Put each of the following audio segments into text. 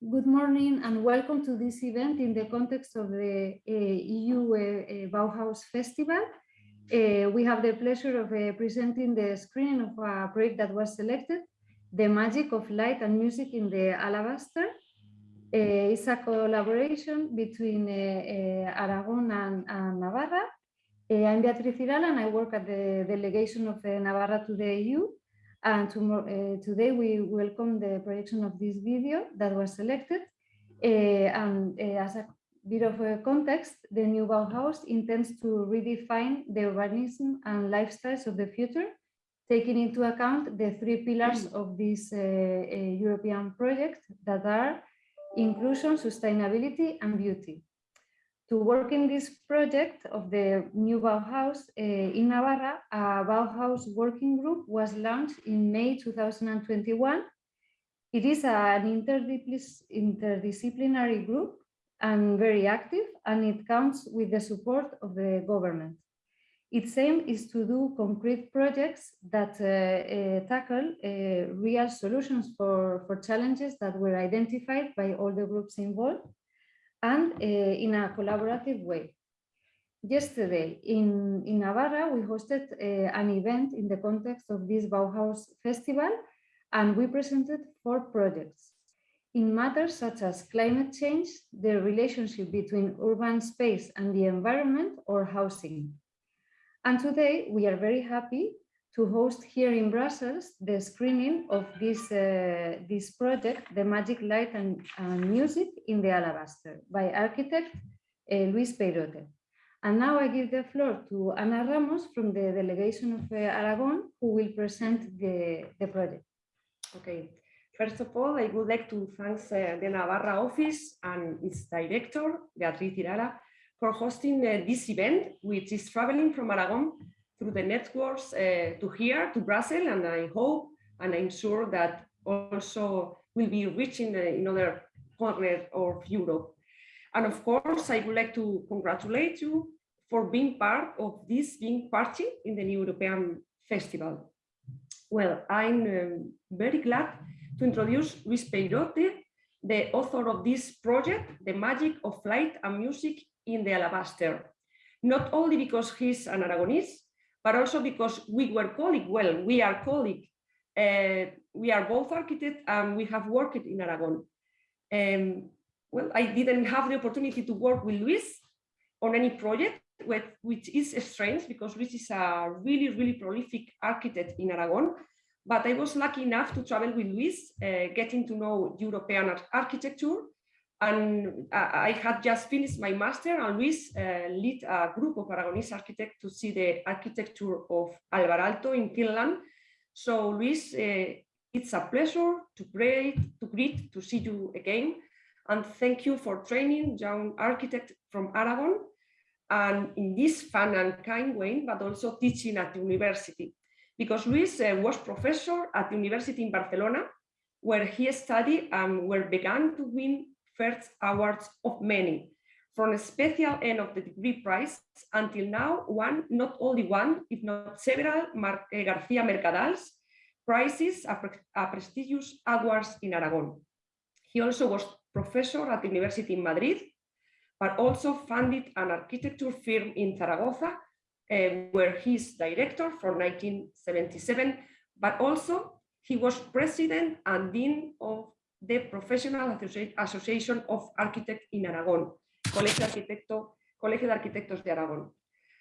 Good morning and welcome to this event in the context of the uh, EU uh, uh, Bauhaus Festival. Uh, we have the pleasure of uh, presenting the screening of a project that was selected, The Magic of Light and Music in the Alabaster. Uh, it's a collaboration between Aragon and, and Navarra. I'm Beatriz Irala and I work at the delegation of Navarra to the EU. And tomorrow, uh, today we welcome the projection of this video that was selected. Uh, and uh, as a bit of a context, the new Bauhaus intends to redefine the urbanism and lifestyles of the future, taking into account the three pillars of this European project that are inclusion, sustainability, and beauty to work in this project of the new Bauhaus uh, in Navarra, a Bauhaus working group was launched in May 2021. It is an interdisciplinary group and very active, and it counts with the support of the government. Its aim is to do concrete projects that uh, uh, tackle real solutions for, for challenges that were identified by all the groups involved and uh, in a collaborative way. Yesterday in, in Navarra, we hosted uh, an event in the context of this Bauhaus festival, and we presented four projects in matters such as climate change, the relationship between urban space and the environment or housing. And today we are very happy to host here in Brussels the screening of this, uh, this project, The Magic Light and, and, Music in the Alabaster by architect uh, Luis Peirote. And now I give the floor to Ana Ramos from the delegation of uh, Aragon, who will present the, the project. Okay, first of all, I would like to thank uh, the Navarra office and its director, Beatriz Irala, for hosting uh, this event, which is traveling from Aragon through the networks uh, to here, to Brussels, and I hope and I'm sure that also will be reaching the, in other corners of Europe. And of course, I would like to congratulate you for being part of this being party in the New European Festival. Well, I'm um, very glad to introduce Luis Peirote, the author of this project, The Magic of Light and Music in the Alabaster. Not only because he's an Aragonese, but also because we were colleagues, well, we are colleagues, uh, we are both architects and we have worked in Aragon. Um, well, I didn't have the opportunity to work with Luis on any project, which is strange because Luis is a really, really prolific architect in Aragon. But I was lucky enough to travel with Luis, uh, getting to know European architecture and I had just finished my master and Luis uh, lead a group of Aragonese architects to see the architecture of Alvar Aalto in Finland. So Luis, uh, it's a pleasure to greet, to greet, to see you again. And thank you for training young architects from Aragon and in this fun and kind way, but also teaching at the university. Because Luis uh, was professor at the university in Barcelona, where he studied and where began to win first awards of many, from a special end of the degree prize until now one, not only one, if not several Mar uh, Garcia Mercadals prizes, a, pre prestigious awards in Aragon. He also was professor at the University in Madrid, but also founded an architecture firm in Zaragoza, uh, where he's director from 1977, but also he was president and dean of the Professional Association of Architects in Aragon, Colegio, Arquitecto, Colegio de Arquitectos de Aragón.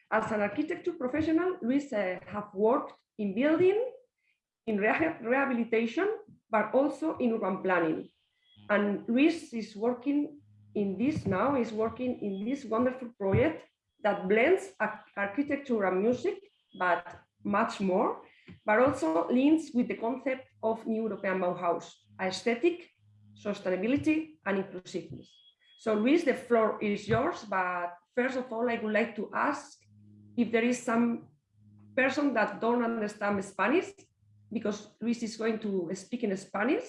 As an architecture professional, Luis uh, have worked in building, in rehabilitation, but also in urban planning. And Luis is working in this now, is working in this wonderful project that blends architecture and music, but much more, but also links with the concept of New European Bauhaus, aesthetic, sustainability, and inclusiveness. So Luis, the floor is yours, but first of all, I would like to ask if there is some person that don't understand Spanish, because Luis is going to speak in Spanish.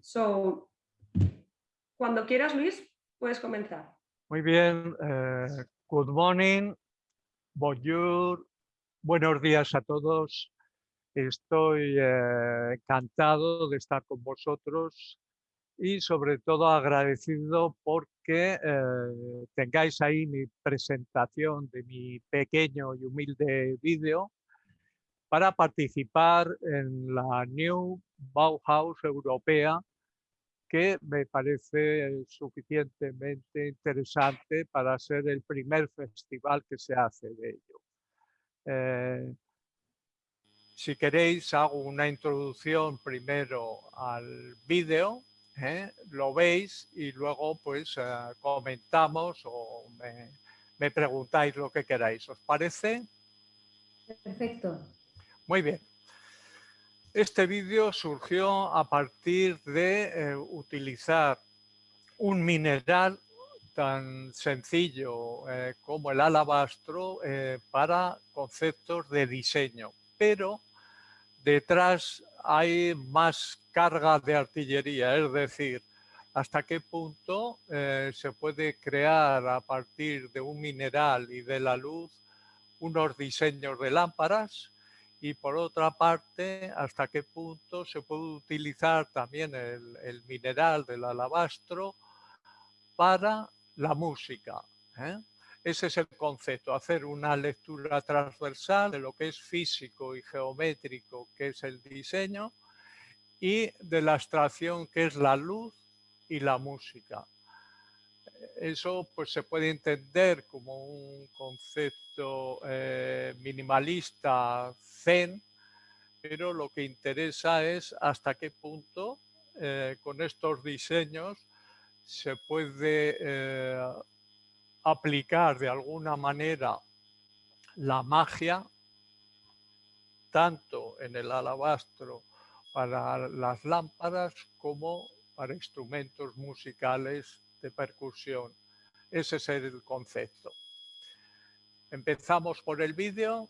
So, cuando quieras, Luis, puedes comenzar. Muy bien. Uh, good morning. Bonjour. Buenos días a todos. Estoy eh, encantado de estar con vosotros y sobre todo agradecido porque eh, tengáis ahí mi presentación de mi pequeño y humilde vídeo para participar en la New Bauhaus Europea que me parece suficientemente interesante para ser el primer festival que se hace de ello. Eh, si queréis, hago una introducción primero al vídeo, ¿eh? lo veis y luego pues eh, comentamos o me, me preguntáis lo que queráis. ¿Os parece? Perfecto. Muy bien. Este vídeo surgió a partir de eh, utilizar un mineral tan sencillo eh, como el alabastro para conceptos de diseño, pero detrás hay más carga de artillería, es decir, hasta qué punto se puede crear a partir de un mineral y de la luz unos diseños de lámparas y por otra parte, hasta qué punto se puede utilizar también el, mineral del alabastro para la música. ¿eh? Ese es el concepto, hacer una lectura transversal de lo que es físico y geométrico, que es el diseño, y de la abstracción, que es la luz y la música. Eso pues, se puede entender como un concepto eh, minimalista zen, pero lo que interesa es hasta qué punto eh, con estos diseños se puede eh, aplicar de alguna manera la magia tanto en el alabastro para las lámparas como para instrumentos musicales de percusión. Ese es el concepto. Empezamos por el vídeo.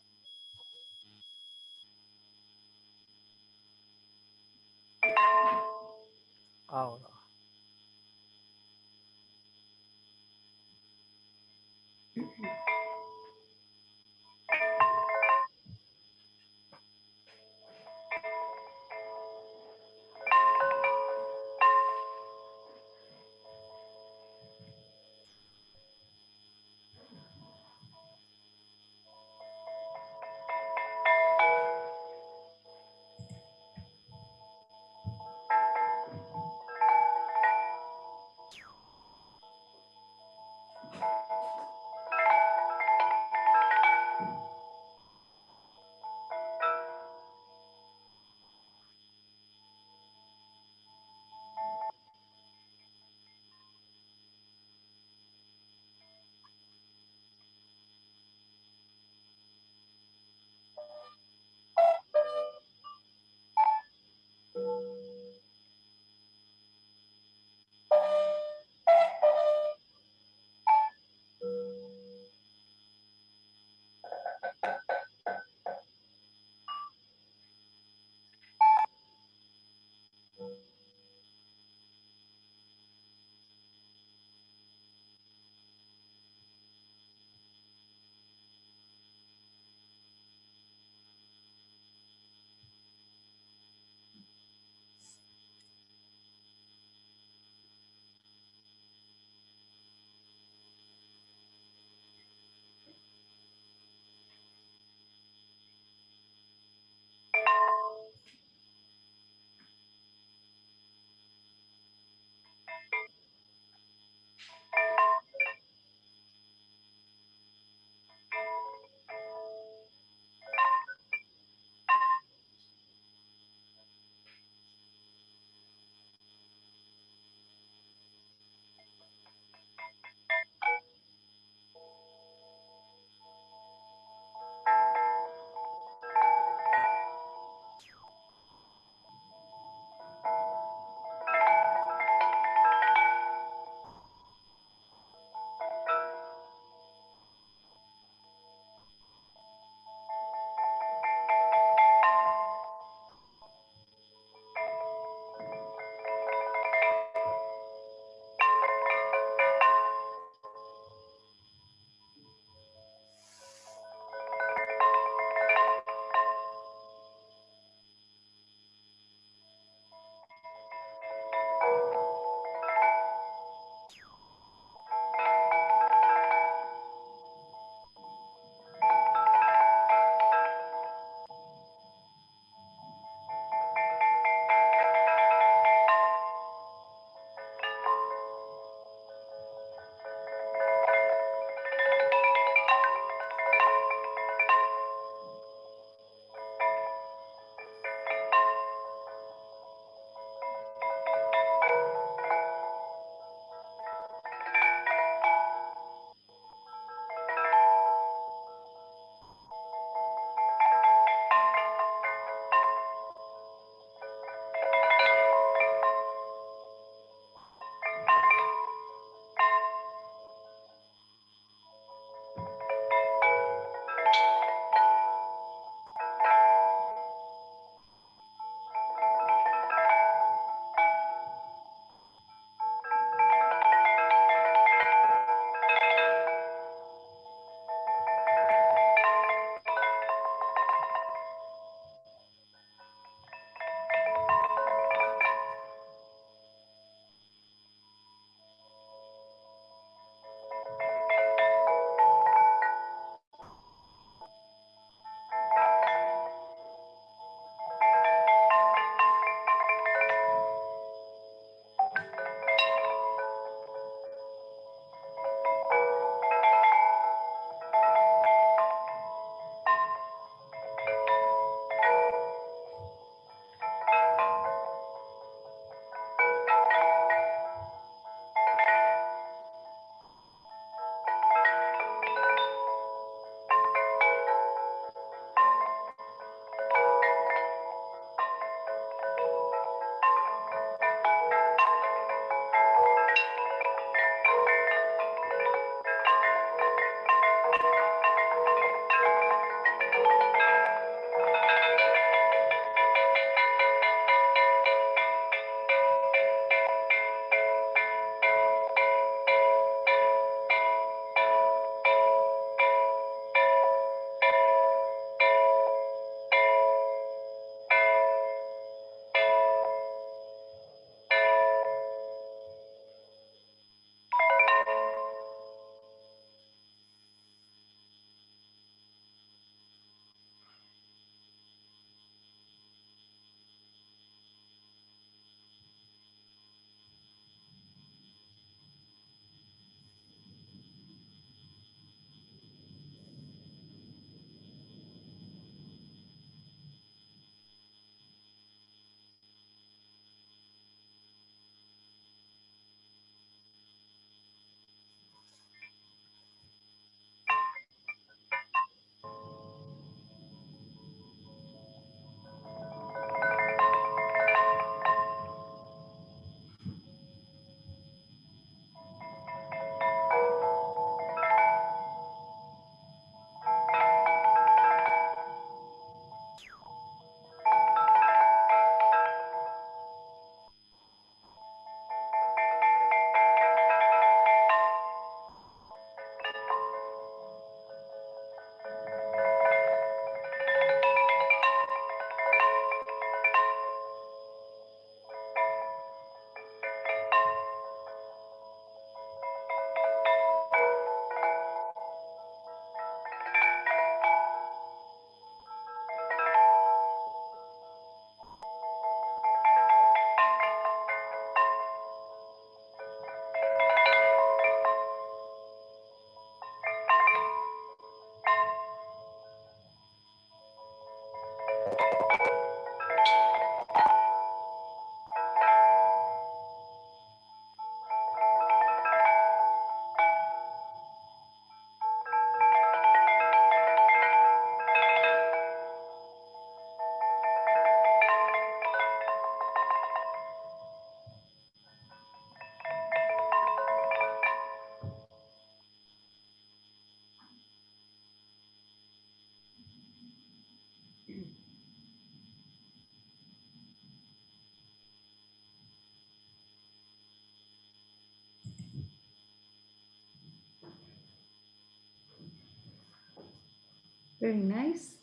Very nice.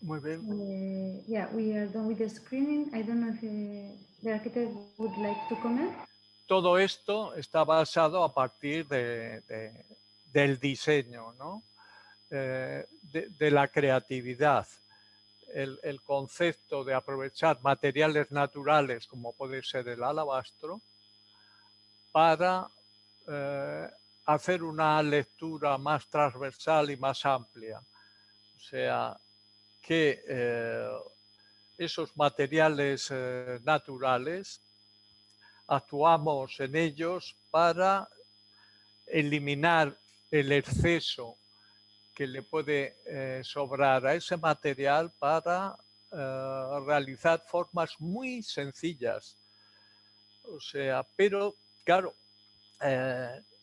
Muy bien. Uh, yeah, we are done with the screening. I don't know if uh, the architect would like to comment. Todo esto está basado a partir de, de, del diseño, ¿no? Eh, de, de, la creatividad. El, el, concepto de aprovechar materiales naturales, como puede ser el alabastro, para eh, hacer una lectura más transversal y más amplia. O sea, que eh, esos materiales eh, naturales actuamos en ellos para eliminar el exceso que le puede eh, sobrar a ese material para realizar formas muy sencillas. O sea, pero claro,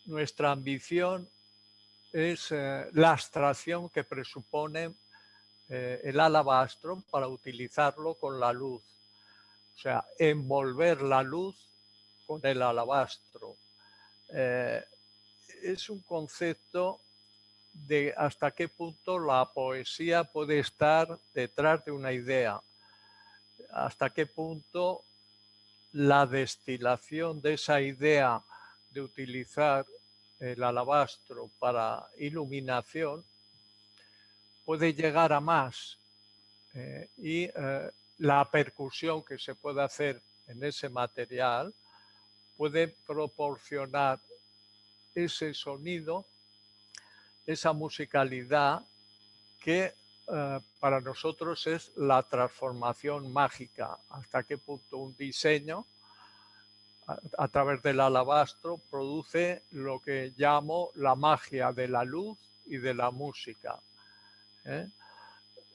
nuestra ambición es eh, la abstracción que presupone eh, el alabastro para utilizarlo con la luz. O sea, envolver la luz con el alabastro. Eh, es un concepto de hasta qué punto la poesía puede estar detrás de una idea, hasta qué punto la destilación de esa idea de utilizar el alabastro para iluminación puede llegar a más eh, y eh, la percusión que se puede hacer en ese material puede proporcionar ese sonido, esa musicalidad que eh, para nosotros es la transformación mágica, hasta qué punto un diseño a, través del alabastro produce lo que llamo la magia de la luz y de la música. ¿eh?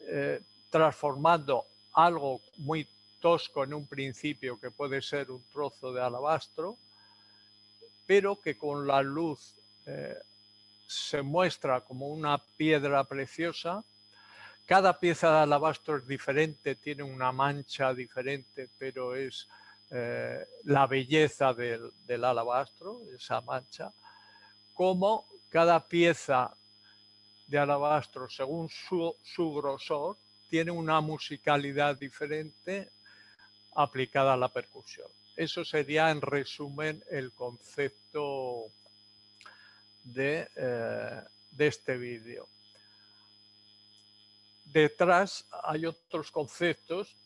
Eh, transformando algo muy tosco en un principio que puede ser un trozo de alabastro, pero que con la luz eh, se muestra como una piedra preciosa. Cada pieza de alabastro es diferente, tiene una mancha diferente, pero es eh, la belleza del, alabastro, esa mancha, como cada pieza de alabastro, según su, su grosor, tiene una musicalidad diferente aplicada a la percusión. Eso sería, en resumen, el concepto de, eh, de este vídeo. Detrás hay otros conceptos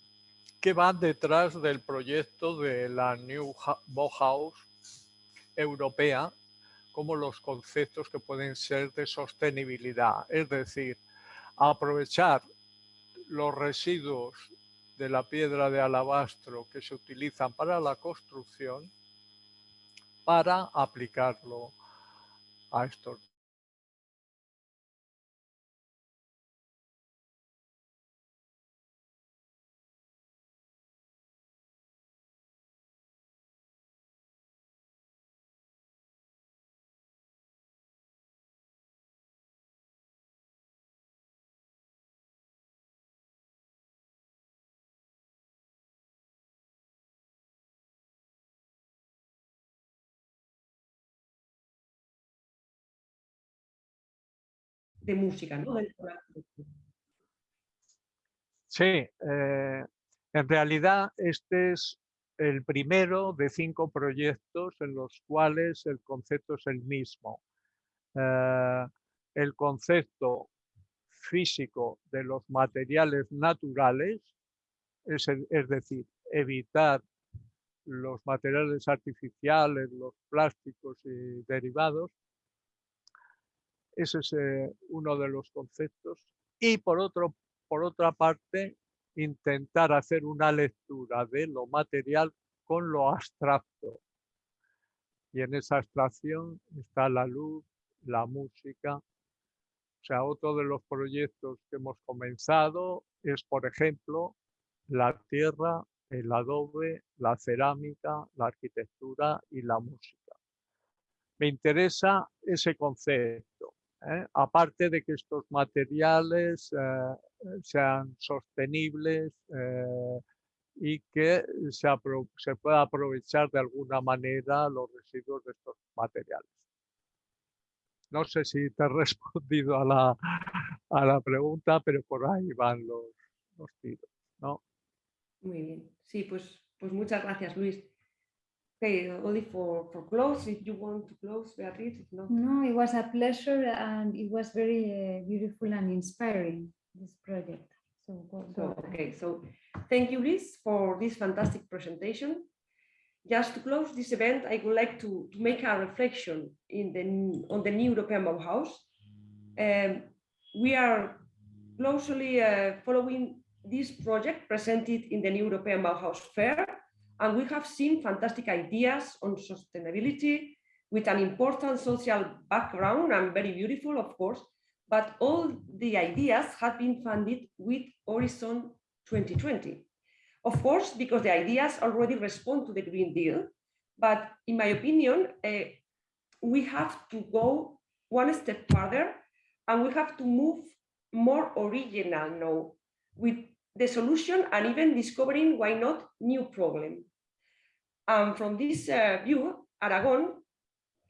que van detrás del proyecto de la New Bauhaus europea, como los conceptos que pueden ser de sostenibilidad, es decir, aprovechar los residuos de la piedra de alabastro que se utilizan para la construcción para aplicarlo a estos de música, ¿no? Sí, eh, en realidad este es el primero de cinco proyectos en los cuales el concepto es el mismo. Eh, el concepto físico de los materiales naturales, es, es decir, evitar los materiales artificiales, los plásticos y derivados, ese es eh, uno de los conceptos. Y por, otro, por otra parte, intentar hacer una lectura de lo material con lo abstracto. Y en esa abstracción está la luz, la música. O sea, otro de los proyectos que hemos comenzado es, por ejemplo, la tierra, el adobe, la cerámica, la arquitectura y la música. Me interesa ese concepto. ¿Eh? aparte de que estos materiales eh, sean sostenibles eh, y que se, se, pueda aprovechar de alguna manera los residuos de estos materiales. No sé si te he respondido a la, a la pregunta, pero por ahí van los, los tiros, ¿no? Muy bien. Sí, pues, pues muchas gracias, Luis. Okay, only for, for close, if you want to close, Beatriz, if not. No, it was a pleasure and it was very uh, beautiful and inspiring, this project. So, go- So, go ahead. okay, so thank you, Liz, for this fantastic presentation. Just to close this event, I would like to, to make a reflection in the, on the new European Bauhaus. Um, we are closely uh, following this project presented in the new European Bauhaus Fair, and we have seen fantastic ideas on sustainability with an important social background and very beautiful, of course, but all the ideas have been funded with Horizon 2020. Of course, because the ideas already respond to the Green Deal, but in my opinion, eh, we have to go one step further and we have to move more original now with the solution and even discovering why not new problem. And from this uh, view, Aragon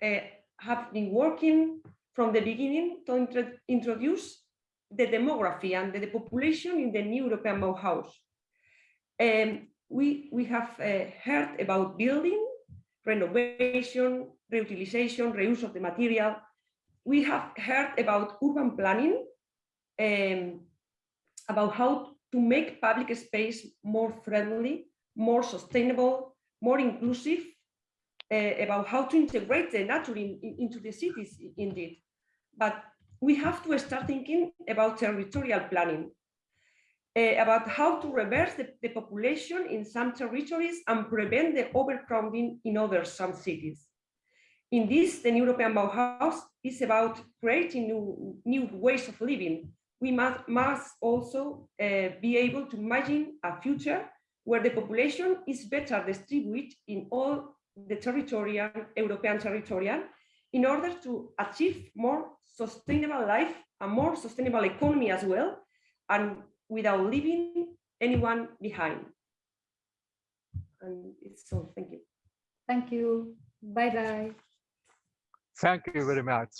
uh, have been working from the beginning to intro- introduce the demography and the population in the new European Bauhaus. Um, we, we have uh, heard about building, renovation, reutilization, reuse of the material. We have heard about urban planning, um, about how to make public space more friendly, more sustainable, more inclusive, uh, about how to integrate the nature in- in- into the cities indeed. But we have to start thinking about territorial planning, uh, about how to reverse the, the population in some territories and prevent the overcrowding in other some cities. In this, the European Bauhaus is about creating new, new ways of living. We must, must also uh, be able to imagine a future where the population is better distributed in all the territorial, European territorial, in order to achieve more sustainable life, a more sustainable economy as well, and without leaving anyone behind. And it's all, thank you. Thank you. Bye bye. Thank you very much.